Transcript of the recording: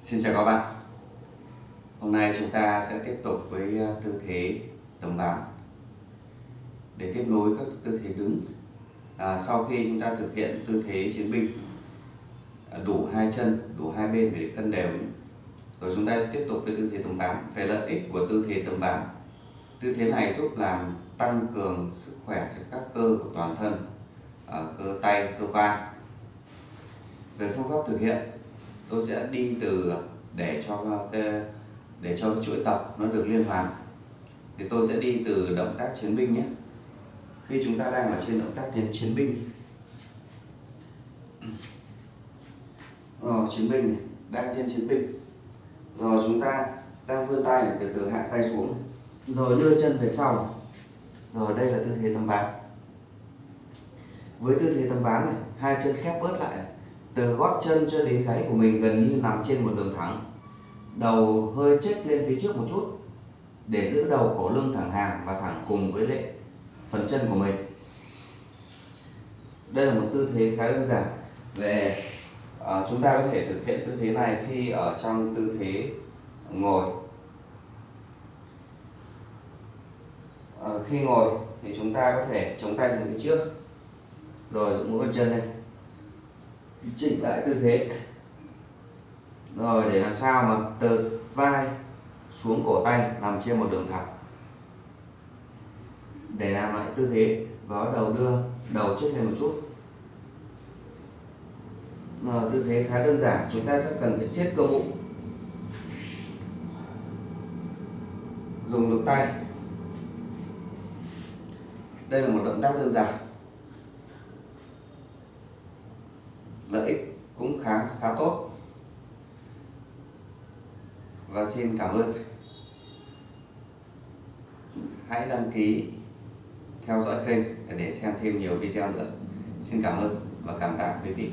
Xin chào các bạn. Hôm nay chúng ta sẽ tiếp tục với ờ, tư thế tầm bán Để tiếp nối các tư thế đứng à, Sau khi chúng ta thực hiện tư thế chiến binh à, Đủ hai chân, đủ hai bên để cân đều Rồi chúng ta tiếp tục với tư thế tầm ván Về lợi ích của tư thế tầm ván Tư thế này giúp làm tăng cường sức khỏe cho các cơ của toàn thân ở cơ tay, cơ vai. Về phương pháp thực hiện tôi sẽ đi từ để cho cái để cho cái chuỗi tập nó được liên hoàn. Thì tôi sẽ đi từ động tác chiến binh nhé. Khi chúng ta đang ở trên động tác tiến chiến binh. Rồi chiến binh này, đang trên chiến binh. Rồi chúng ta đang vươn tay này, từ từ hạ tay xuống. Rồi đưa chân về sau. Rồi đây là tư thế tầm ván với tư thế tầm ván này hai chân khép bớt lại này từ gót chân cho đến gáy của mình gần như nằm trên một đường thẳng. Đầu hơi chếch lên phía trước một chút để giữ đầu cổ lưng thẳng hàng và thẳng cùng với lệ phần chân của mình. Đây là một tư thế khá đơn giản. Về à, chúng ta có thể thực hiện tư thế này khi ở trong tư thế ngồi. À, khi ngồi thì chúng ta có thể chống tay về phía trước. Rồi dựng mũi con chân lên chỉnh lại tư thế. Rồi để làm sao mà từ vai xuống cổ tay nằm trên một đường thẳng. Để làm lại tư thế và bắt đầu đưa đầu trước lên một chút. Rồi, tư thế khá đơn giản chúng ta sẽ cần phải siết cơ bụng. Dùng lực tay. Đây là một động tác đơn giản. Lợi ích cũng khá khá tốt. Và xin cảm ơn. Hãy đăng ký, theo dõi kênh để xem thêm nhiều video nữa. Xin cảm ơn và cảm tạ quý vị.